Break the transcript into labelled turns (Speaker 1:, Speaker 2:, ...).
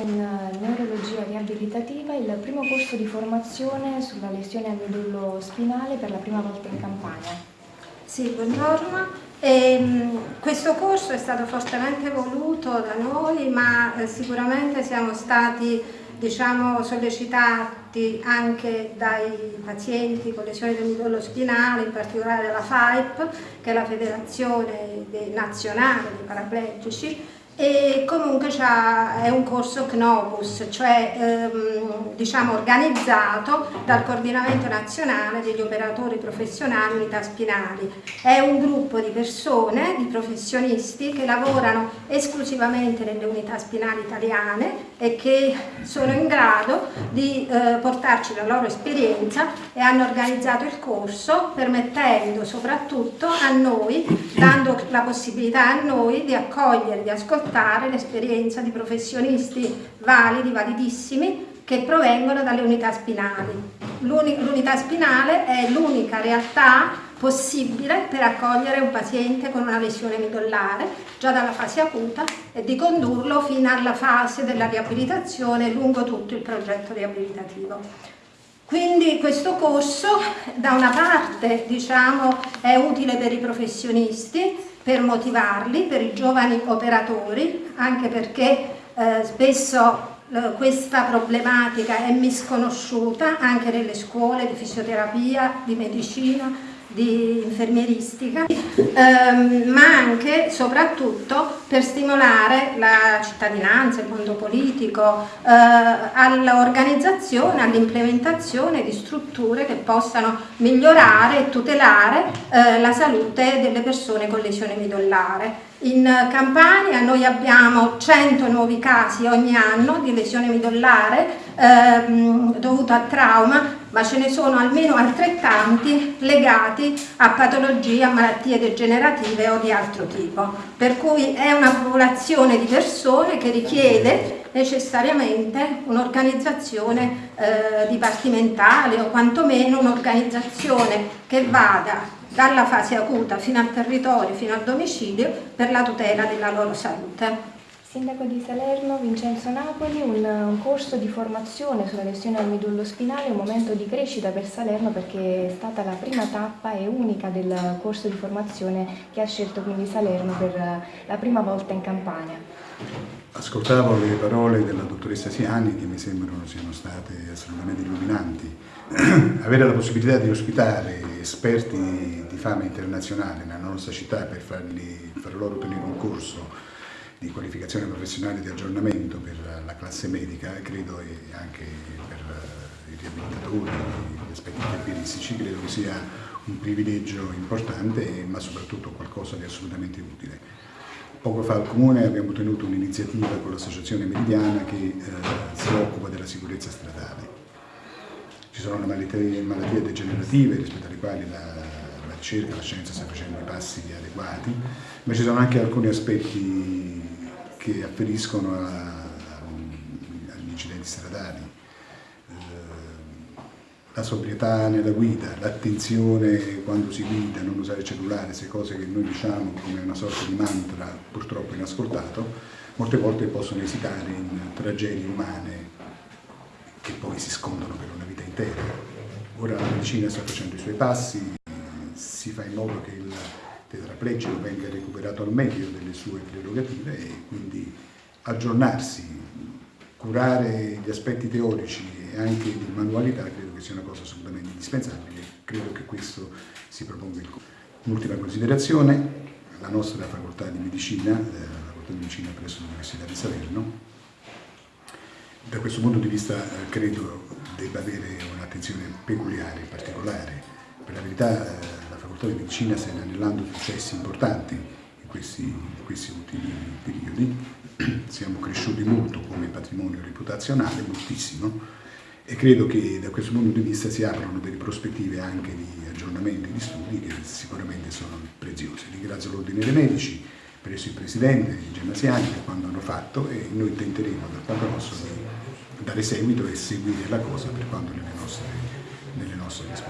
Speaker 1: in neurologia riabilitativa, il primo corso di formazione sulla lesione al midollo spinale per la prima volta in Campania.
Speaker 2: Sì, buongiorno. Ehm, questo corso è stato fortemente voluto da noi, ma eh, sicuramente siamo stati diciamo, sollecitati anche dai pazienti con lesioni del midollo spinale, in particolare dalla FAIP, che è la Federazione Nazionale dei Paraplegici, e comunque è un corso CNOPUS, cioè ehm, diciamo organizzato dal Coordinamento Nazionale degli Operatori Professionali Unità Spinali. È un gruppo di persone, di professionisti che lavorano esclusivamente nelle unità spinali italiane e che sono in grado di eh, portarci la loro esperienza e hanno organizzato il corso permettendo soprattutto a noi, dando la possibilità a noi di accogliere, di ascoltare portare l'esperienza di professionisti validi, validissimi, che provengono dalle unità spinali. L'unità spinale è l'unica realtà possibile per accogliere un paziente con una lesione midollare già dalla fase acuta e di condurlo fino alla fase della riabilitazione lungo tutto il progetto riabilitativo. Quindi questo corso da una parte diciamo, è utile per i professionisti per motivarli, per i giovani operatori, anche perché eh, spesso eh, questa problematica è misconosciuta anche nelle scuole di fisioterapia, di medicina, di infermieristica, ehm, ma anche, soprattutto, per stimolare la cittadinanza, il mondo politico, eh, all'organizzazione, all'implementazione di strutture che possano migliorare e tutelare eh, la salute delle persone con lesione midollare. In Campania noi abbiamo 100 nuovi casi ogni anno di lesione midollare ehm, dovuta a trauma, ma ce ne sono almeno altrettanti legati a patologie, a malattie degenerative o di altro tipo. Per cui è una popolazione di persone che richiede necessariamente un'organizzazione eh, dipartimentale o quantomeno un'organizzazione che vada dalla fase acuta fino al territorio, fino al domicilio, per la tutela della loro salute.
Speaker 1: Sindaco di Salerno, Vincenzo Napoli, un, un, corso di formazione sulla lesione al midollo spinale, un momento di crescita per Salerno perché è stata la prima tappa e unica del corso di formazione che ha scelto quindi Salerno per la prima volta in Campania.
Speaker 3: Ascoltavo le parole della dottoressa Siani che mi sembrano siano state assolutamente illuminanti. Avere la possibilità di ospitare esperti di fama internazionale nella nostra città per farli, far loro ottenere un corso di qualificazione professionale di aggiornamento per la classe medica, credo e anche per eh, i riabilitatori, gli aspetti infermieristici, credo che sia un privilegio importante ma soprattutto qualcosa di assolutamente utile. Poco fa al Comune abbiamo tenuto un'iniziativa con l'associazione Meridiana che eh, si occupa della sicurezza stradale. Ci sono malattie, malattie degenerative rispetto alle quali la, la ricerca, la scienza sta facendo i passi adeguati, ma ci sono anche alcuni aspetti che afferiscono agli incidenti stradali. Eh, la sobrietà nella guida, l'attenzione quando si guida, non usare il cellulare, queste cose che noi diciamo come una sorta di mantra purtroppo inascoltato, molte volte possono esitare in tragedie umane che poi si scondono per una vita intera. Ora la medicina sta facendo i suoi passi, si fa in modo che il tetraplegico venga recuperato al meglio delle sue prerogative e quindi aggiornarsi, curare gli aspetti teorici e anche di manualità credo che sia una cosa assolutamente indispensabile. Credo che questo si proponga il Un'ultima considerazione, la nostra facoltà di medicina, la facoltà di medicina presso l'Università di Salerno, da questo punto di vista eh, credo debba avere un'attenzione peculiare, particolare. Per la verità eh, facoltà di medicina sta inanellando successi importanti in questi, in questi ultimi periodi, siamo cresciuti molto come patrimonio reputazionale, moltissimo, e credo che da questo punto di vista si aprono delle prospettive anche di aggiornamento di studi che sicuramente sono preziose. Ringrazio l'Ordine dei Medici, presso il Presidente Gemasiani per quanto hanno fatto e noi tenteremo da quanto nostro di dare seguito e seguire la cosa per quanto nelle nostre, nelle nostre risposte.